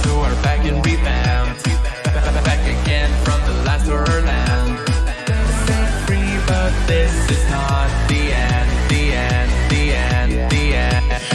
Who are back and revamped. Back again from the last horror land. Set free, but this is not the